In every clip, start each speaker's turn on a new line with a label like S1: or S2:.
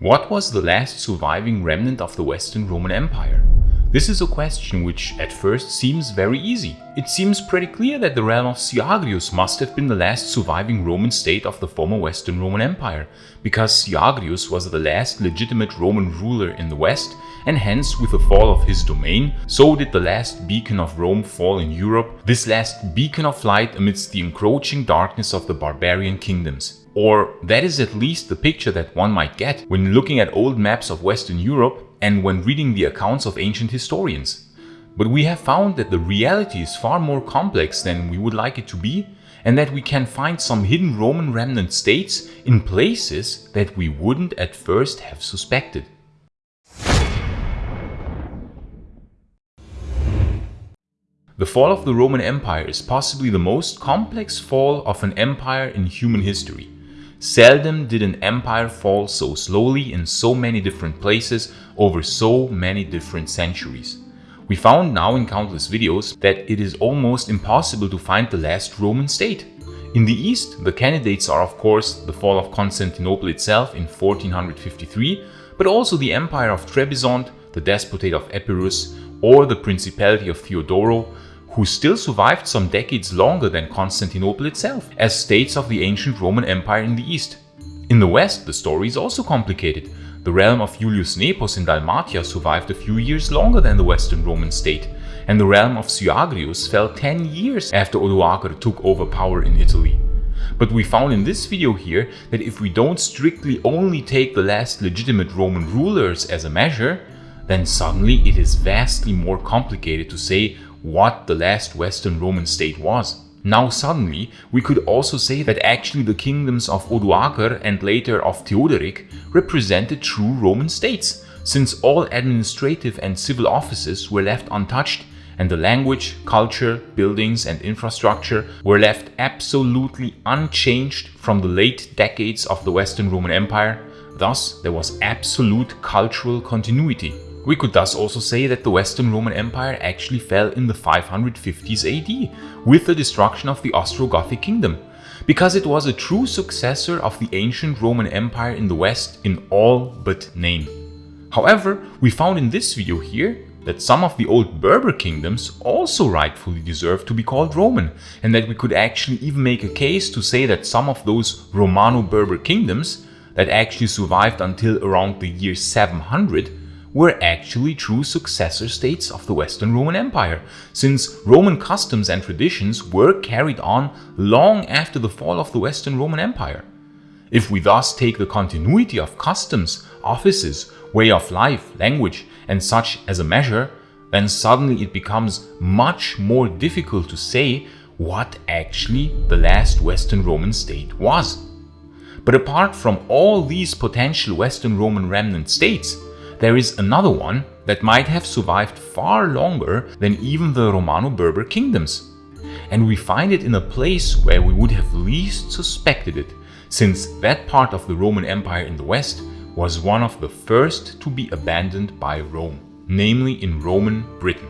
S1: What was the last surviving remnant of the Western Roman Empire? This is a question which at first seems very easy. It seems pretty clear that the realm of Syagrius must have been the last surviving Roman state of the former Western Roman Empire, because Syagrius was the last legitimate Roman ruler in the West, and hence with the fall of his domain, so did the last beacon of Rome fall in Europe, this last beacon of light amidst the encroaching darkness of the barbarian kingdoms. Or that is at least the picture that one might get when looking at old maps of Western Europe and when reading the accounts of ancient historians. But we have found that the reality is far more complex than we would like it to be and that we can find some hidden Roman remnant states in places that we wouldn't at first have suspected. The fall of the Roman Empire is possibly the most complex fall of an empire in human history. Seldom did an empire fall so slowly in so many different places over so many different centuries. We found now in countless videos that it is almost impossible to find the last Roman state. In the east, the candidates are of course the fall of Constantinople itself in 1453, but also the empire of Trebizond, the despotate of Epirus, or the principality of Theodoro, who still survived some decades longer than Constantinople itself, as states of the ancient Roman Empire in the east. In the west, the story is also complicated. The realm of Julius Nepos in Dalmatia survived a few years longer than the Western Roman state, and the realm of Syagrius fell 10 years after Odoacer took over power in Italy. But we found in this video here that if we don't strictly only take the last legitimate Roman rulers as a measure, then suddenly it is vastly more complicated to say what the last Western Roman state was. Now suddenly, we could also say that actually the kingdoms of Odoacer and later of Theodoric represented true Roman states, since all administrative and civil offices were left untouched and the language, culture, buildings and infrastructure were left absolutely unchanged from the late decades of the Western Roman Empire, thus there was absolute cultural continuity. We could thus also say that the Western Roman Empire actually fell in the 550s AD with the destruction of the Ostrogothic kingdom, because it was a true successor of the ancient Roman Empire in the West in all but name. However, we found in this video here that some of the old Berber kingdoms also rightfully deserve to be called Roman, and that we could actually even make a case to say that some of those Romano-Berber kingdoms that actually survived until around the year 700 were actually true successor states of the Western Roman Empire, since Roman customs and traditions were carried on long after the fall of the Western Roman Empire. If we thus take the continuity of customs, offices, way of life, language and such as a measure, then suddenly it becomes much more difficult to say what actually the last Western Roman state was. But apart from all these potential Western Roman remnant states, there is another one that might have survived far longer than even the Romano-Berber kingdoms. And we find it in a place where we would have least suspected it, since that part of the Roman Empire in the west was one of the first to be abandoned by Rome, namely in Roman Britain.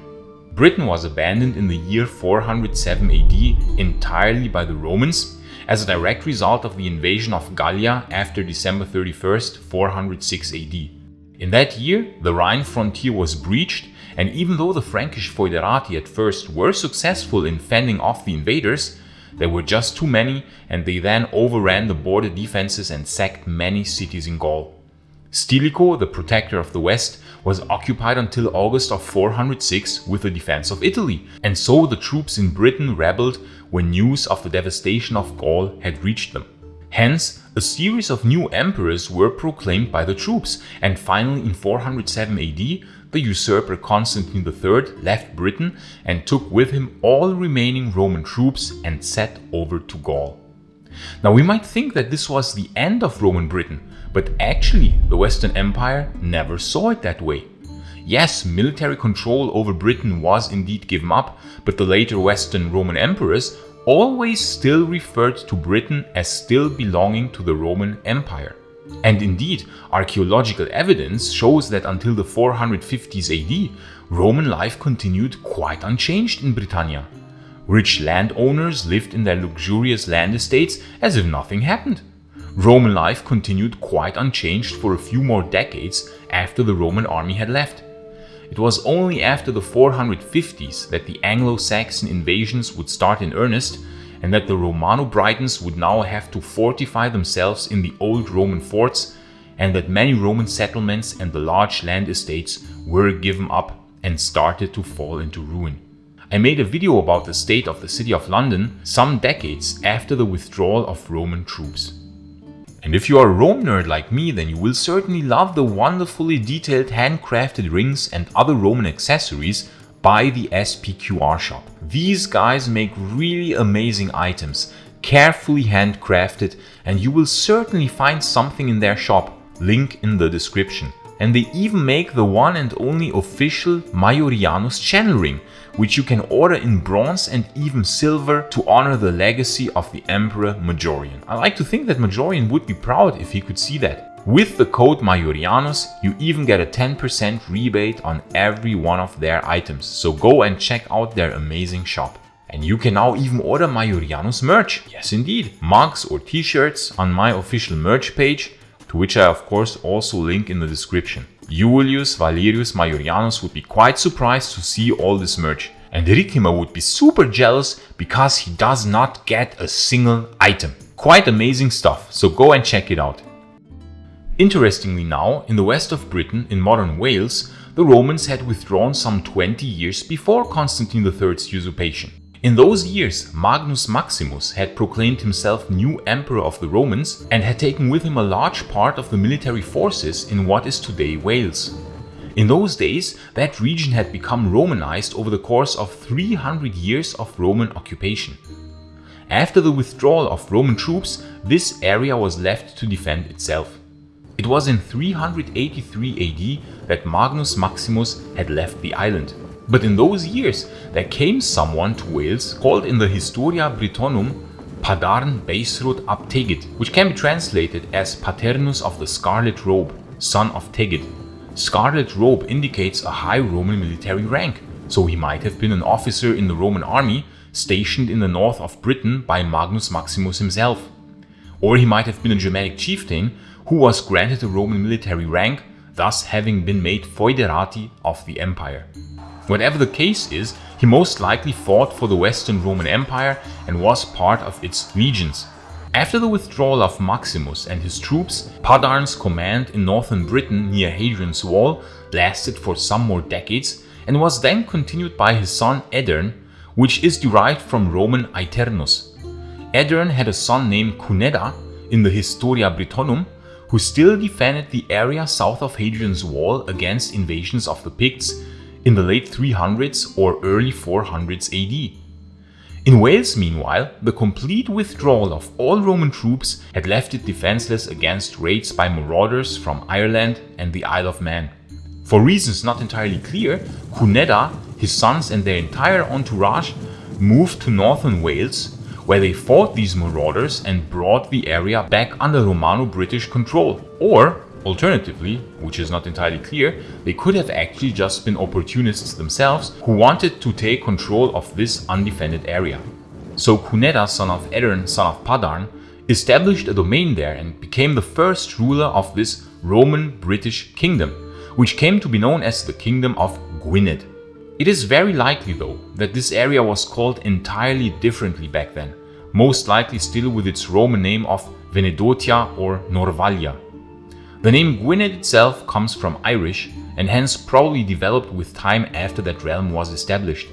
S1: Britain was abandoned in the year 407 AD entirely by the Romans as a direct result of the invasion of Gallia after December 31st, 406 AD. In that year, the Rhine frontier was breached and even though the Frankish foederati at first were successful in fending off the invaders, there were just too many and they then overran the border defenses and sacked many cities in Gaul. Stilicho, the protector of the west, was occupied until August of 406 with the defense of Italy, and so the troops in Britain rebelled when news of the devastation of Gaul had reached them. Hence, a series of new emperors were proclaimed by the troops, and finally in 407 AD, the usurper Constantine III left Britain and took with him all remaining Roman troops and set over to Gaul. Now we might think that this was the end of Roman Britain, but actually the Western Empire never saw it that way. Yes, military control over Britain was indeed given up, but the later Western Roman emperors always still referred to Britain as still belonging to the Roman Empire. And indeed, archaeological evidence shows that until the 450s AD, Roman life continued quite unchanged in Britannia. Rich landowners lived in their luxurious land estates as if nothing happened. Roman life continued quite unchanged for a few more decades after the Roman army had left. It was only after the 450s that the Anglo-Saxon invasions would start in earnest and that the Romano-Britons would now have to fortify themselves in the old Roman forts and that many Roman settlements and the large land estates were given up and started to fall into ruin. I made a video about the state of the city of London some decades after the withdrawal of Roman troops. And if you are a Rome nerd like me, then you will certainly love the wonderfully detailed handcrafted rings and other Roman accessories by the SPQR shop. These guys make really amazing items, carefully handcrafted, and you will certainly find something in their shop, link in the description. And they even make the one and only official Majorianus channel ring, which you can order in bronze and even silver to honor the legacy of the Emperor Majorian. I like to think that Majorian would be proud if he could see that. With the code Majorianus, you even get a 10% rebate on every one of their items, so go and check out their amazing shop. And you can now even order Majorianus merch. Yes indeed, mugs or t-shirts on my official merch page, to which I of course also link in the description. Julius Valerius Majorianus would be quite surprised to see all this merch. And Ricimer would be super jealous because he does not get a single item. Quite amazing stuff, so go and check it out. Interestingly now, in the west of Britain, in modern Wales, the Romans had withdrawn some 20 years before Constantine III's usurpation. In those years, Magnus Maximus had proclaimed himself new emperor of the Romans and had taken with him a large part of the military forces in what is today Wales. In those days, that region had become Romanized over the course of 300 years of Roman occupation. After the withdrawal of Roman troops, this area was left to defend itself. It was in 383 AD that Magnus Maximus had left the island. But in those years there came someone to Wales called in the Historia Brittonum Padarn Beisrudd ap Tegid, which can be translated as Paternus of the Scarlet Robe, son of Tegid. Scarlet Robe indicates a high Roman military rank, so he might have been an officer in the Roman army stationed in the north of Britain by Magnus Maximus himself. Or he might have been a Germanic chieftain who was granted a Roman military rank, thus having been made foederati of the empire. Whatever the case is, he most likely fought for the Western Roman Empire and was part of its legions. After the withdrawal of Maximus and his troops, Padarn's command in northern Britain near Hadrian's Wall lasted for some more decades and was then continued by his son Edern, which is derived from Roman Aeternus. Edern had a son named Cunedda in the Historia Brittonum, who still defended the area south of Hadrian's Wall against invasions of the Picts in the late 300s or early 400s AD. In Wales, meanwhile, the complete withdrawal of all Roman troops had left it defenseless against raids by marauders from Ireland and the Isle of Man. For reasons not entirely clear, Cunedda, his sons and their entire entourage moved to northern Wales, where they fought these marauders and brought the area back under Romano-British control. Or, Alternatively, which is not entirely clear, they could have actually just been opportunists themselves who wanted to take control of this undefended area. So Cunedda, son of Edern, son of Padarn, established a domain there and became the first ruler of this Roman-British kingdom, which came to be known as the Kingdom of Gwynedd. It is very likely though that this area was called entirely differently back then, most likely still with its Roman name of Venedotia or Norvalia. The name Gwynedd itself comes from Irish and hence probably developed with time after that realm was established.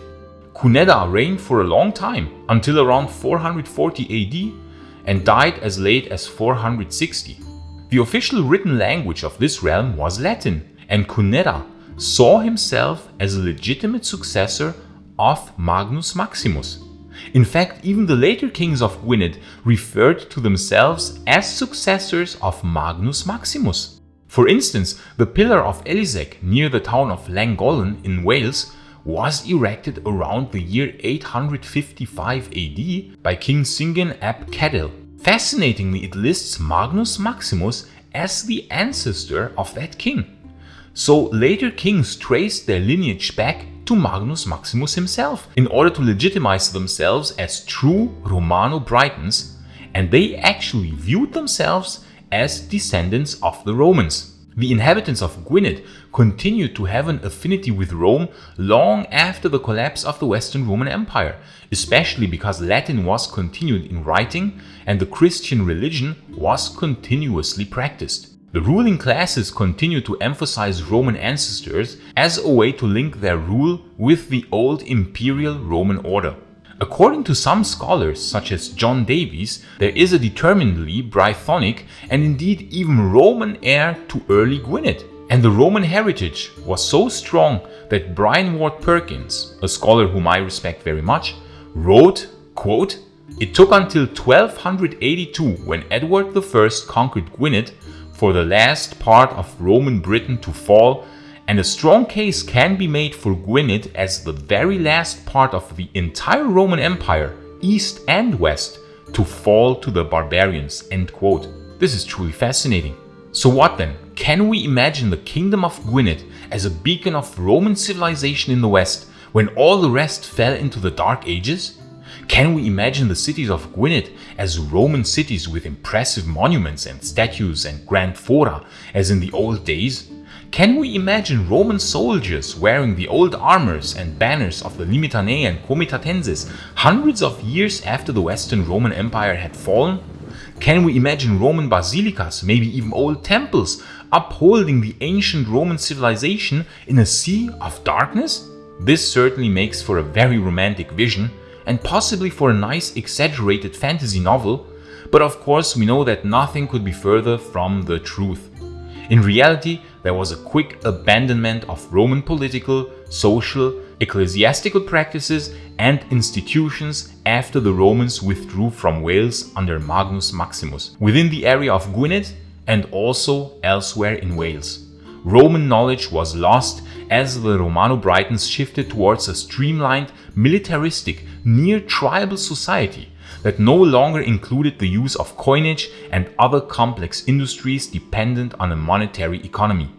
S1: Cunedda reigned for a long time, until around 440 AD and died as late as 460. The official written language of this realm was Latin, and Cunedda saw himself as a legitimate successor of Magnus Maximus. In fact, even the later kings of Gwynedd referred to themselves as successors of Magnus Maximus. For instance, the pillar of Eliseg near the town of Llangollen in Wales was erected around the year 855 AD by King Cyngen ap Cadell. Fascinatingly, it lists Magnus Maximus as the ancestor of that king. So later kings traced their lineage back to Magnus Maximus himself in order to legitimize themselves as true Romano Britons and they actually viewed themselves as descendants of the Romans. The inhabitants of Gwynedd continued to have an affinity with Rome long after the collapse of the Western Roman Empire, especially because Latin was continued in writing and the Christian religion was continuously practiced. The ruling classes continued to emphasize Roman ancestors as a way to link their rule with the old imperial Roman order. According to some scholars, such as John Davies, there is a determinedly Brythonic and indeed even Roman air to early Gwynedd. And the Roman heritage was so strong that Bryan Ward Perkins, a scholar whom I respect very much, wrote, quote, It took until 1282 when Edward I conquered Gwynedd for the last part of Roman Britain to fall and a strong case can be made for Gwynedd as the very last part of the entire Roman Empire, east and west, to fall to the barbarians. End quote. This is truly fascinating. So what then? Can we imagine the kingdom of Gwynedd as a beacon of Roman civilization in the west when all the rest fell into the dark ages? Can we imagine the cities of Gwynedd as Roman cities with impressive monuments and statues and grand fora as in the old days? Can we imagine Roman soldiers wearing the old armors and banners of the Limitanei and Comitatenses hundreds of years after the Western Roman Empire had fallen? Can we imagine Roman basilicas, maybe even old temples, upholding the ancient Roman civilization in a sea of darkness? This certainly makes for a very romantic vision, and possibly for a nice exaggerated fantasy novel, but of course we know that nothing could be further from the truth. In reality, there was a quick abandonment of Roman political, social, ecclesiastical practices and institutions after the Romans withdrew from Wales under Magnus Maximus, within the area of Gwynedd and also elsewhere in Wales. Roman knowledge was lost as the Romano-Britons shifted towards a streamlined, militaristic, near-tribal society that no longer included the use of coinage and other complex industries dependent on a monetary economy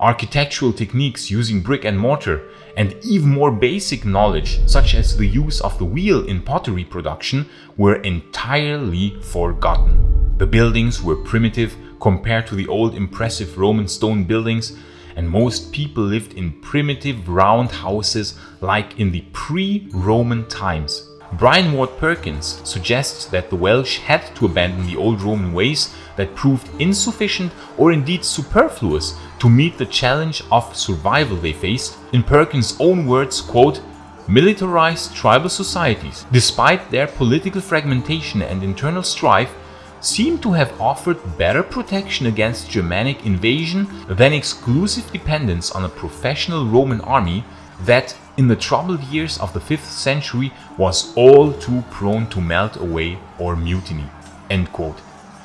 S1: architectural techniques using brick and mortar, and even more basic knowledge such as the use of the wheel in pottery production were entirely forgotten. The buildings were primitive compared to the old impressive Roman stone buildings and most people lived in primitive round houses like in the pre-Roman times. Bryan Ward Perkins suggests that the Welsh had to abandon the old Roman ways that proved insufficient or indeed superfluous to meet the challenge of survival they faced. In Perkins' own words, quote, Militarized tribal societies, despite their political fragmentation and internal strife, seem to have offered better protection against Germanic invasion than exclusive dependence on a professional Roman army that, in the troubled years of the 5th century, was all too prone to melt away or mutiny. End quote.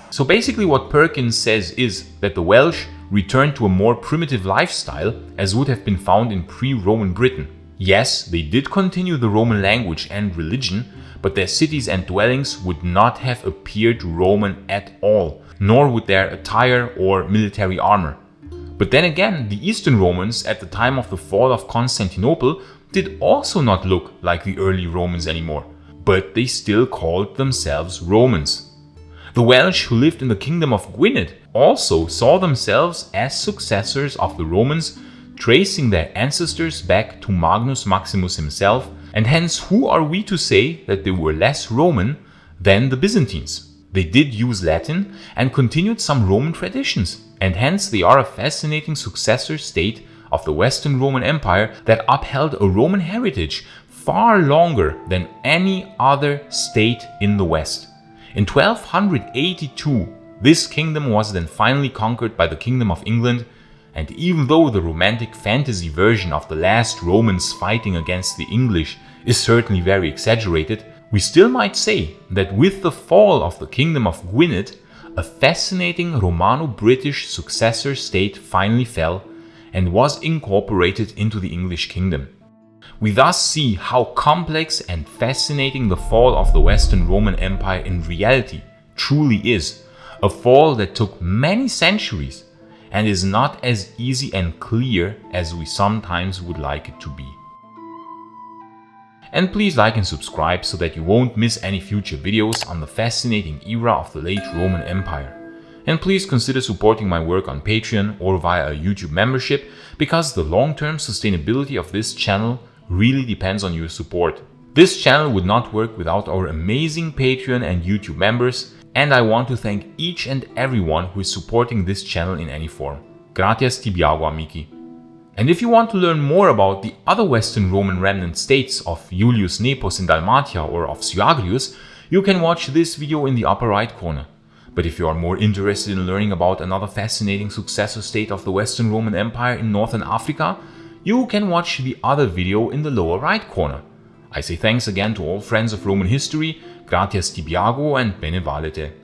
S1: So basically what Perkins says is that the Welsh returned to a more primitive lifestyle as would have been found in pre-Roman Britain. Yes, they did continue the Roman language and religion, but their cities and dwellings would not have appeared Roman at all, nor would their attire or military armor. But then again, the Eastern Romans at the time of the fall of Constantinople did also not look like the early Romans anymore, but they still called themselves Romans. The Welsh who lived in the kingdom of Gwynedd also saw themselves as successors of the Romans, tracing their ancestors back to Magnus Maximus himself, and hence who are we to say that they were less Roman than the Byzantines? They did use Latin and continued some Roman traditions, and hence they are a fascinating successor state of the Western Roman Empire that upheld a Roman heritage far longer than any other state in the West. In 1282, this kingdom was then finally conquered by the Kingdom of England, and even though the romantic fantasy version of the last Romans fighting against the English is certainly very exaggerated, we still might say that with the fall of the Kingdom of Gwynedd, a fascinating Romano-British successor state finally fell and was incorporated into the English kingdom. We thus see how complex and fascinating the fall of the Western Roman Empire in reality truly is, a fall that took many centuries and is not as easy and clear as we sometimes would like it to be. And please like and subscribe so that you won't miss any future videos on the fascinating era of the late Roman Empire. And please consider supporting my work on Patreon or via a YouTube membership because the long-term sustainability of this channel really depends on your support. This channel would not work without our amazing Patreon and YouTube members and I want to thank each and everyone who is supporting this channel in any form. Gratias tibiago amici. And if you want to learn more about the other Western Roman remnant states of Julius Nepos in Dalmatia or of Syagrius, you can watch this video in the upper right corner. But if you are more interested in learning about another fascinating successor state of the Western Roman Empire in Northern Africa, you can watch the other video in the lower right corner. I say thanks again to all friends of Roman history, gratias tibiago and bene valete.